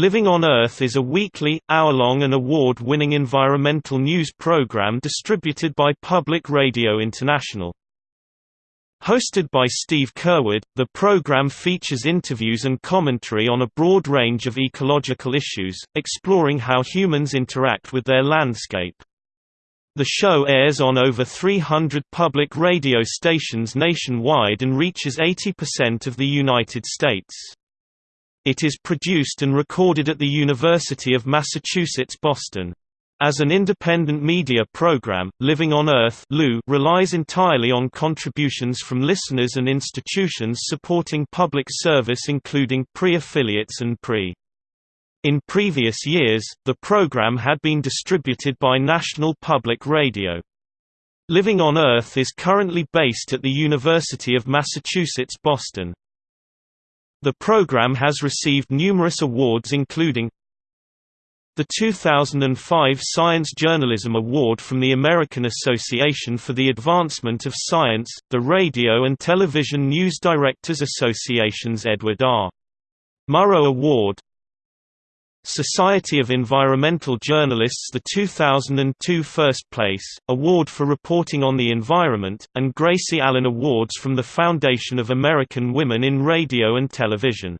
Living on Earth is a weekly, hour-long and award-winning environmental news program distributed by Public Radio International. Hosted by Steve Curwood, the program features interviews and commentary on a broad range of ecological issues, exploring how humans interact with their landscape. The show airs on over 300 public radio stations nationwide and reaches 80% of the United States. It is produced and recorded at the University of Massachusetts Boston. As an independent media program, Living on Earth relies entirely on contributions from listeners and institutions supporting public service including PRI-affiliates and PRI. In previous years, the program had been distributed by National Public Radio. Living on Earth is currently based at the University of Massachusetts Boston. The program has received numerous awards including the 2005 Science Journalism Award from the American Association for the Advancement of Science, the Radio and Television News Directors Association's Edward R. Murrow Award, Society of Environmental Journalists the 2002 First Place, Award for Reporting on the Environment, and Gracie Allen Awards from the Foundation of American Women in Radio and Television.